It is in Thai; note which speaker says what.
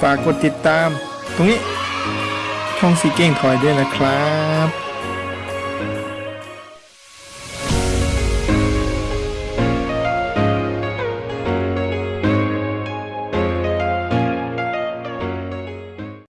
Speaker 1: ฝากกดติดตาม ตรงนี้ช่องสีเก่งถอยด้วยนะครับ